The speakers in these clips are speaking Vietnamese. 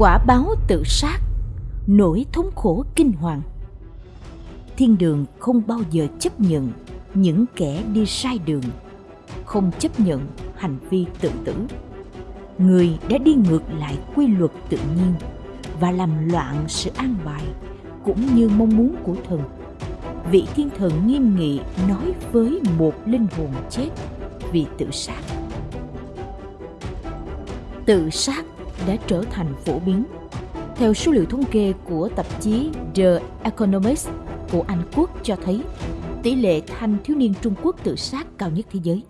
quả báo tự sát, nỗi thống khổ kinh hoàng. Thiên đường không bao giờ chấp nhận những kẻ đi sai đường, không chấp nhận hành vi tự tử. Người đã đi ngược lại quy luật tự nhiên và làm loạn sự an bài cũng như mong muốn của thần. Vị thiên thần nghiêm nghị nói với một linh hồn chết vì tự sát. Tự sát đã trở thành phổ biến theo số liệu thống kê của tạp chí The Economist của Anh Quốc cho thấy tỷ lệ thanh thiếu niên Trung Quốc tự sát cao nhất thế giới.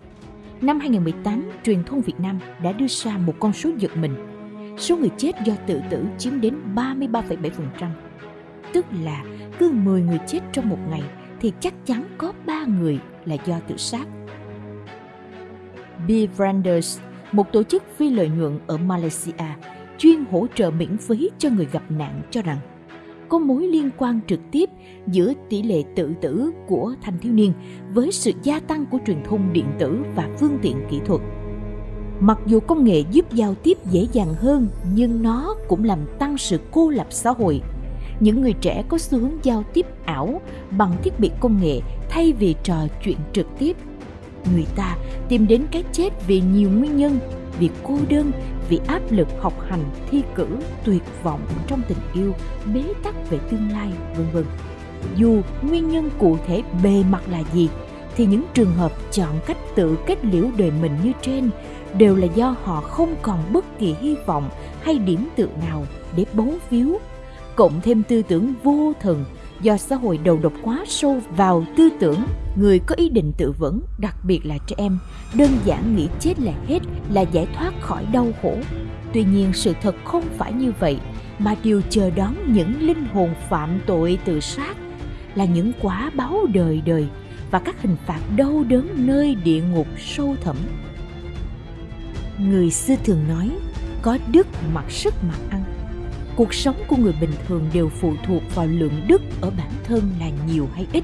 Năm 2018, truyền thông Việt Nam đã đưa ra một con số giật mình. Số người chết do tự tử chiếm đến 33,7%. Tức là cứ 10 người chết trong một ngày thì chắc chắn có 3 người là do tự sát. Bill Branders, một tổ chức phi lợi nhuận ở Malaysia, chuyên hỗ trợ miễn phí cho người gặp nạn cho rằng có mối liên quan trực tiếp giữa tỷ lệ tự tử của thanh thiếu niên với sự gia tăng của truyền thông điện tử và phương tiện kỹ thuật. Mặc dù công nghệ giúp giao tiếp dễ dàng hơn nhưng nó cũng làm tăng sự cô lập xã hội. Những người trẻ có xu hướng giao tiếp ảo bằng thiết bị công nghệ thay vì trò chuyện trực tiếp. Người ta tìm đến cái chết vì nhiều nguyên nhân, vì cô đơn, vì áp lực học hành, thi cử, tuyệt vọng trong tình yêu, bế tắc về tương lai, vân vân. Dù nguyên nhân cụ thể bề mặt là gì, thì những trường hợp chọn cách tự kết liễu đời mình như trên đều là do họ không còn bất kỳ hy vọng hay điểm tựa nào để bấu víu cộng thêm tư tưởng vô thần do xã hội đầu độc quá sâu vào tư tưởng, người có ý định tự vẫn, đặc biệt là trẻ em, đơn giản nghĩ chết là hết, là giải thoát khỏi đau khổ. Tuy nhiên sự thật không phải như vậy, mà điều chờ đón những linh hồn phạm tội tự sát là những quả báo đời đời và các hình phạt đau đớn nơi địa ngục sâu thẳm. Người xưa thường nói, có đức mặc sức mặc ăn cuộc sống của người bình thường đều phụ thuộc vào lượng đức ở bản thân là nhiều hay ít.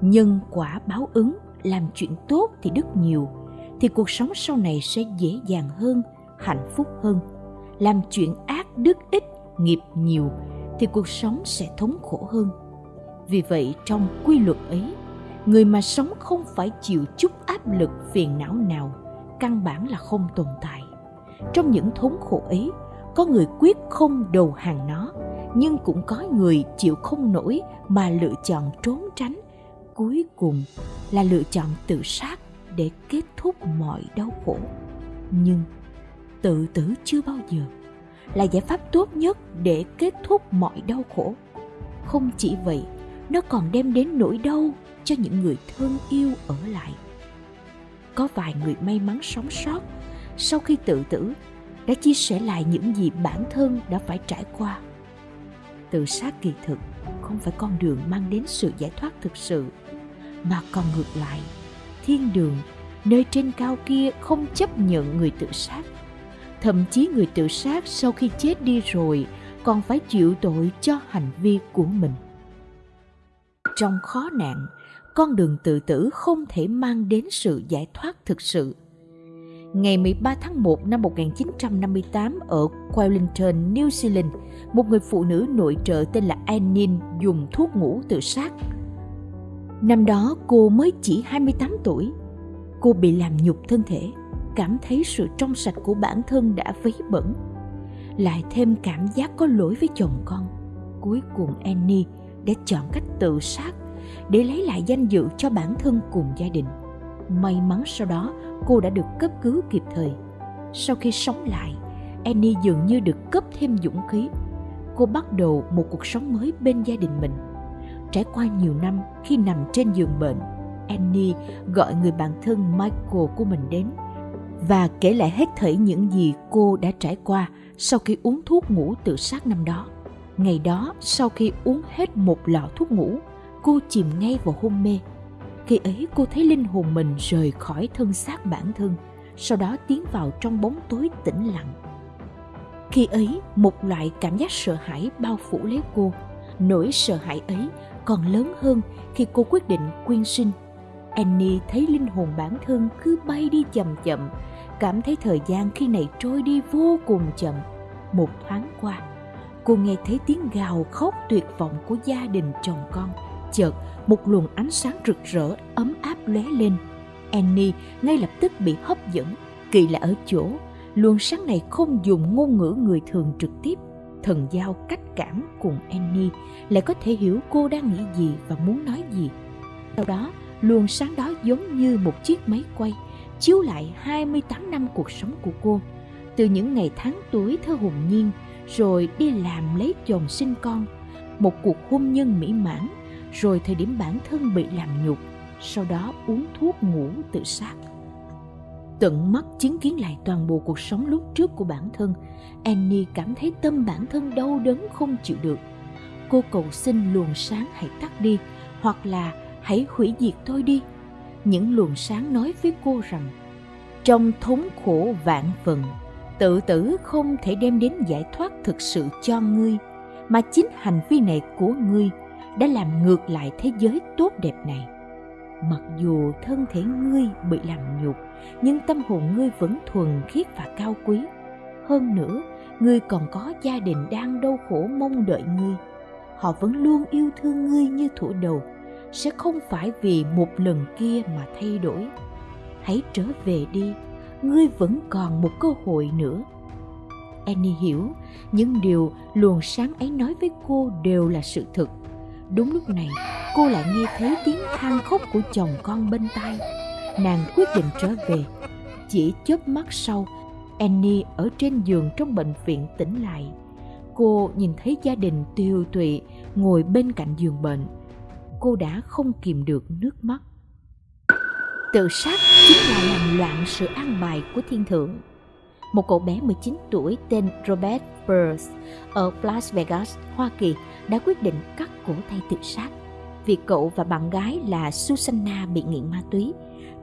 Nhân quả báo ứng, làm chuyện tốt thì đức nhiều, thì cuộc sống sau này sẽ dễ dàng hơn, hạnh phúc hơn. Làm chuyện ác đức ít, nghiệp nhiều, thì cuộc sống sẽ thống khổ hơn. Vì vậy, trong quy luật ấy, người mà sống không phải chịu chút áp lực phiền não nào, căn bản là không tồn tại trong những thống khổ ấy. Có người quyết không đầu hàng nó, nhưng cũng có người chịu không nổi mà lựa chọn trốn tránh. Cuối cùng là lựa chọn tự sát để kết thúc mọi đau khổ. Nhưng tự tử chưa bao giờ là giải pháp tốt nhất để kết thúc mọi đau khổ. Không chỉ vậy, nó còn đem đến nỗi đau cho những người thân yêu ở lại. Có vài người may mắn sống sót sau khi tự tử, đã chia sẻ lại những gì bản thân đã phải trải qua. Tự sát kỳ thực không phải con đường mang đến sự giải thoát thực sự, mà còn ngược lại, thiên đường, nơi trên cao kia không chấp nhận người tự sát. Thậm chí người tự sát sau khi chết đi rồi còn phải chịu tội cho hành vi của mình. Trong khó nạn, con đường tự tử không thể mang đến sự giải thoát thực sự ngày 13 tháng 1 năm 1958 ở Wellington, New Zealand, một người phụ nữ nội trợ tên là Annin dùng thuốc ngủ tự sát. Năm đó cô mới chỉ 28 tuổi. Cô bị làm nhục thân thể, cảm thấy sự trong sạch của bản thân đã vấy bẩn. Lại thêm cảm giác có lỗi với chồng con. Cuối cùng Annie đã chọn cách tự sát để lấy lại danh dự cho bản thân cùng gia đình. May mắn sau đó cô đã được cấp cứu kịp thời. Sau khi sống lại, Annie dường như được cấp thêm dũng khí. Cô bắt đầu một cuộc sống mới bên gia đình mình. Trải qua nhiều năm khi nằm trên giường bệnh, Annie gọi người bạn thân Michael của mình đến và kể lại hết thảy những gì cô đã trải qua sau khi uống thuốc ngủ tự sát năm đó. Ngày đó, sau khi uống hết một lọ thuốc ngủ, cô chìm ngay vào hôn mê khi ấy cô thấy linh hồn mình rời khỏi thân xác bản thân, sau đó tiến vào trong bóng tối tĩnh lặng. Khi ấy, một loại cảm giác sợ hãi bao phủ lấy cô. Nỗi sợ hãi ấy còn lớn hơn khi cô quyết định quyên sinh. Annie thấy linh hồn bản thân cứ bay đi chậm chậm, cảm thấy thời gian khi này trôi đi vô cùng chậm. Một thoáng qua, cô nghe thấy tiếng gào khóc tuyệt vọng của gia đình chồng con. Chợt, một luồng ánh sáng rực rỡ, ấm áp lóe lên. Annie ngay lập tức bị hấp dẫn. Kỳ lạ ở chỗ, luồng sáng này không dùng ngôn ngữ người thường trực tiếp. Thần giao cách cảm cùng Annie lại có thể hiểu cô đang nghĩ gì và muốn nói gì. Sau đó, luồng sáng đó giống như một chiếc máy quay chiếu lại 28 năm cuộc sống của cô. Từ những ngày tháng tuổi thơ hồn nhiên, rồi đi làm lấy chồng sinh con, một cuộc hôn nhân mỹ mãn, rồi thời điểm bản thân bị làm nhục, sau đó uống thuốc ngủ tự sát. Tận mắt chứng kiến lại toàn bộ cuộc sống lúc trước của bản thân, Annie cảm thấy tâm bản thân đau đớn không chịu được. Cô cầu xin luồng sáng hãy tắt đi, hoặc là hãy hủy diệt tôi đi những luồng sáng nói với cô rằng trong thống khổ vạn phần tự tử không thể đem đến giải thoát thực sự cho ngươi mà chính hành vi này của ngươi đã làm ngược lại thế giới tốt đẹp này. Mặc dù thân thể ngươi bị làm nhục, nhưng tâm hồn ngươi vẫn thuần khiết và cao quý. Hơn nữa, ngươi còn có gia đình đang đau khổ mong đợi ngươi. Họ vẫn luôn yêu thương ngươi như thủ đầu, sẽ không phải vì một lần kia mà thay đổi. Hãy trở về đi, ngươi vẫn còn một cơ hội nữa. Annie hiểu, những điều luồng sáng ấy nói với cô đều là sự thực đúng lúc này, cô lại nghe thấy tiếng than khóc của chồng con bên tai nàng quyết định trở về chỉ chớp mắt sau, annie ở trên giường trong bệnh viện tỉnh lại cô nhìn thấy gia đình tiêu tụy ngồi bên cạnh giường bệnh cô đã không kìm được nước mắt. Tự sát chính là làm loạn sự an bài của thiên thượng. Một cậu bé 19 tuổi tên Robert Burns ở Las Vegas, Hoa Kỳ đã quyết định cắt cổ tay tự sát vì cậu và bạn gái là Susanna bị nghiện ma túy.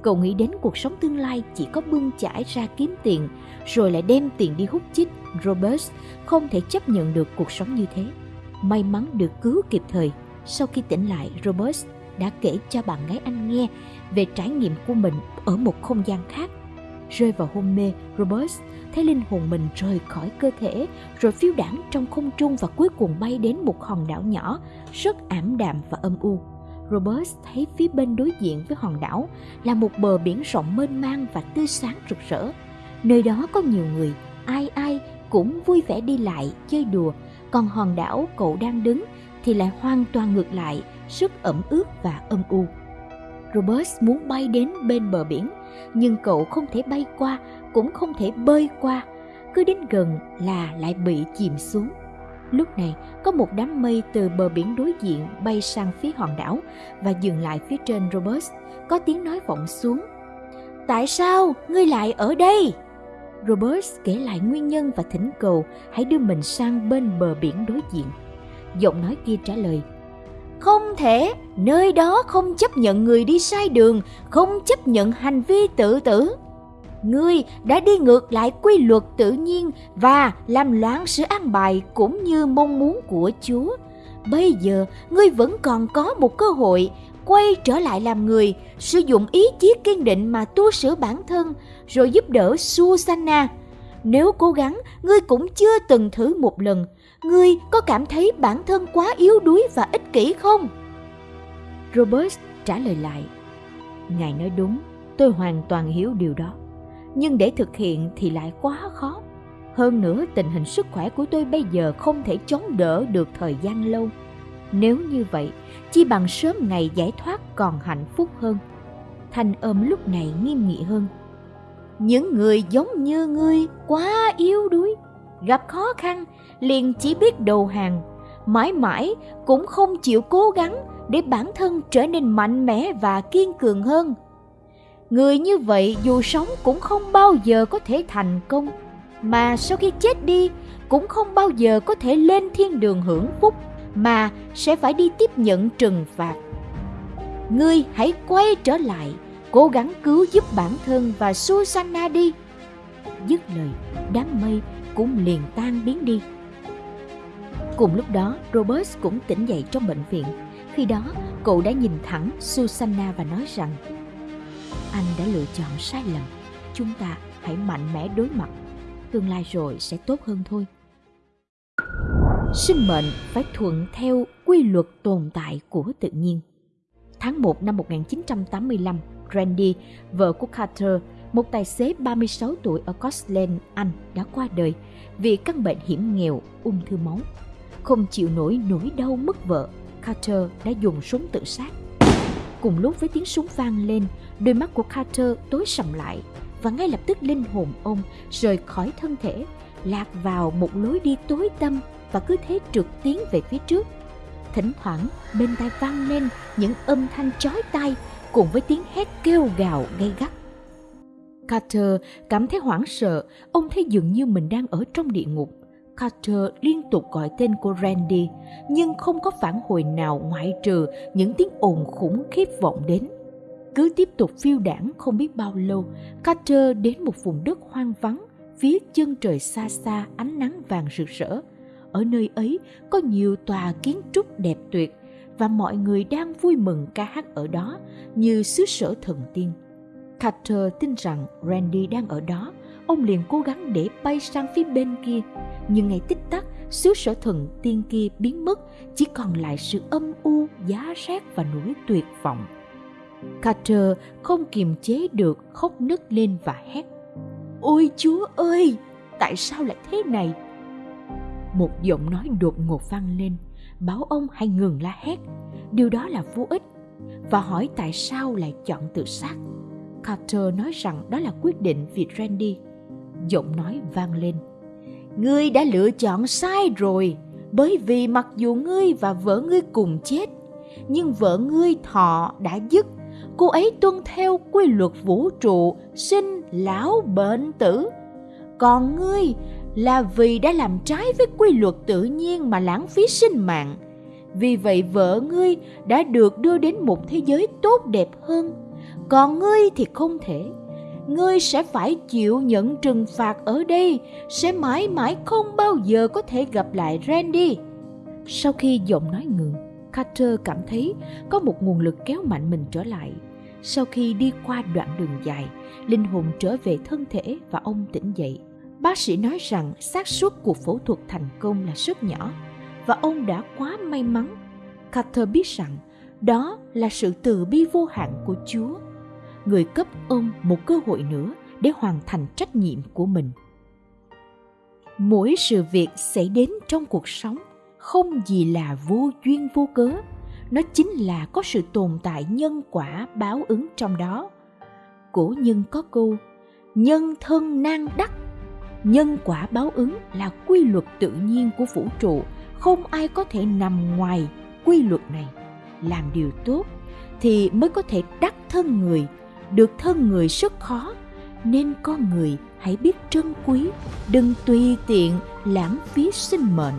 Cậu nghĩ đến cuộc sống tương lai chỉ có bươn chải ra kiếm tiền rồi lại đem tiền đi hút chích. Robert không thể chấp nhận được cuộc sống như thế. May mắn được cứu kịp thời sau khi tỉnh lại, Robert đã kể cho bạn gái anh nghe về trải nghiệm của mình ở một không gian khác. Rơi vào hôn mê, Robert thấy linh hồn mình rời khỏi cơ thể, rồi phiêu đảng trong không trung và cuối cùng bay đến một hòn đảo nhỏ, rất ảm đạm và âm u. Robert thấy phía bên đối diện với hòn đảo là một bờ biển rộng mênh mang và tươi sáng rực rỡ. Nơi đó có nhiều người, ai ai cũng vui vẻ đi lại, chơi đùa, còn hòn đảo cậu đang đứng thì lại hoàn toàn ngược lại, rất ẩm ướt và âm u. Robert muốn bay đến bên bờ biển, nhưng cậu không thể bay qua, cũng không thể bơi qua. Cứ đến gần là lại bị chìm xuống. Lúc này, có một đám mây từ bờ biển đối diện bay sang phía hòn đảo và dừng lại phía trên Robert. Có tiếng nói vọng xuống. Tại sao ngươi lại ở đây? Robert kể lại nguyên nhân và thỉnh cầu hãy đưa mình sang bên bờ biển đối diện giọng nói kia trả lời không thể. Nơi đó không chấp nhận người đi sai đường, không chấp nhận hành vi tự tử. Ngươi đã đi ngược lại quy luật tự nhiên và làm loạn sự an bài cũng như mong muốn của chúa. Bây giờ, ngươi vẫn còn có một cơ hội, quay trở lại làm người, sử dụng ý chí kiên định mà tu sửa bản thân, rồi giúp đỡ susanna. Nếu cố gắng, ngươi cũng chưa từng thử một lần. Ngươi có cảm thấy bản thân quá yếu đuối và ích kỷ không? Robert trả lời lại. Ngài nói đúng, tôi hoàn toàn hiểu điều đó. Nhưng để thực hiện thì lại quá khó. Hơn nữa tình hình sức khỏe của tôi bây giờ không thể chống đỡ được thời gian lâu. Nếu như vậy, chi bằng sớm ngày giải thoát còn hạnh phúc hơn. Thanh âm lúc này nghiêm nghị hơn. Những người giống như ngươi quá yếu đuối, gặp khó khăn liền chỉ biết đầu hàng, mãi mãi cũng không chịu cố gắng để bản thân trở nên mạnh mẽ và kiên cường hơn. Người như vậy dù sống cũng không bao giờ có thể thành công, mà sau khi chết đi cũng không bao giờ có thể lên thiên đường hưởng phúc, mà sẽ phải đi tiếp nhận trừng phạt. Ngươi hãy quay trở lại, cố gắng cứu giúp bản thân và Susanna đi. Dứt lời, đám mây cũng liền tan biến đi. Cùng lúc đó, Robert cũng tỉnh dậy trong bệnh viện. Khi đó, cậu đã nhìn thẳng Susanna và nói rằng Anh đã lựa chọn sai lầm. Chúng ta hãy mạnh mẽ đối mặt tương lai rồi sẽ tốt hơn thôi sinh mệnh phải thuận theo quy luật tồn tại của tự nhiên. Tháng 1 năm 1985, Randy, vợ của Carter, một tài xế 36 tuổi ở Scotland, Anh đã qua đời vì căn bệnh hiểm nghèo ung thư máu. Không chịu nổi nỗi đau mất vợ, Carter đã dùng súng tự sát. Cùng lúc với tiếng súng vang lên, đôi mắt của Carter tối sầm lại và ngay lập tức linh hồn ông rời khỏi thân thể, lạc vào một lối đi tối tăm và cứ thế trượt tiến về phía trước. Thỉnh thoảng bên tai vang lên những âm thanh chói tai cùng với tiếng hét kêu gào gay gắt. Carter cảm thấy hoảng sợ, ông thấy dường như mình đang ở trong địa ngục. Carter liên tục gọi tên của Randy, nhưng không có phản hồi nào ngoại trừ những tiếng ồn khủng khiếp vọng đến. Cứ tiếp tục phiêu đảng không biết bao lâu, Carter đến một vùng đất hoang vắng, phía chân trời xa xa ánh nắng vàng rực rỡ ở nơi ấy có nhiều tòa kiến trúc đẹp tuyệt và mọi người đang vui mừng ca hát ở đó như xứ sở thần tiên. Carter tin rằng Randy đang ở đó, ông liền cố gắng để bay sang phía bên kia. Nhưng ngay tích tắc, xứ sở thần tiên kia biến mất, chỉ còn lại sự âm u, giá rét và nỗi tuyệt vọng. Carter không kiềm chế được khóc nức lên và hét. Ôi Chúa ơi, tại sao lại thế này? một giọng nói đột ngột vang lên báo ông hãy ngừng la hét điều đó là vô ích và hỏi tại sao lại chọn tự sát carter nói rằng đó là quyết định vì randy giọng nói vang lên ngươi đã lựa chọn sai rồi bởi vì mặc dù ngươi và vợ ngươi cùng chết nhưng vợ ngươi thọ đã dứt cô ấy tuân theo quy luật vũ trụ sinh lão bệnh tử còn ngươi là vì đã làm trái với quy luật tự nhiên mà lãng phí sinh mạng. Vì vậy vợ ngươi đã được đưa đến một thế giới tốt đẹp hơn, còn ngươi thì không thể. Ngươi sẽ phải chịu nhận trừng phạt ở đây, sẽ mãi mãi không bao giờ có thể gặp lại Randy. Sau khi giọng nói ngừng, Carter cảm thấy có một nguồn lực kéo mạnh mình trở lại. Sau khi đi qua đoạn đường dài, linh hồn trở về thân thể và ông tỉnh dậy. Bác sĩ nói rằng xác suất cuộc phẫu thuật thành công là rất nhỏ và ông đã quá may mắn. Carter biết rằng đó là sự từ bi vô hạn của Chúa. Người cấp ông một cơ hội nữa để hoàn thành trách nhiệm của mình. Mỗi sự việc xảy đến trong cuộc sống không gì là vô duyên vô cớ, nó chính là có sự tồn tại nhân quả báo ứng trong đó. Cổ nhân có câu, nhân thân nan đắc nhân quả báo ứng là quy luật tự nhiên của vũ trụ không ai có thể nằm ngoài quy luật này làm điều tốt thì mới có thể đắc thân người được thân người rất khó, nên con người hãy biết trân quý, đừng tùy tiện lãng phí sinh mệnh.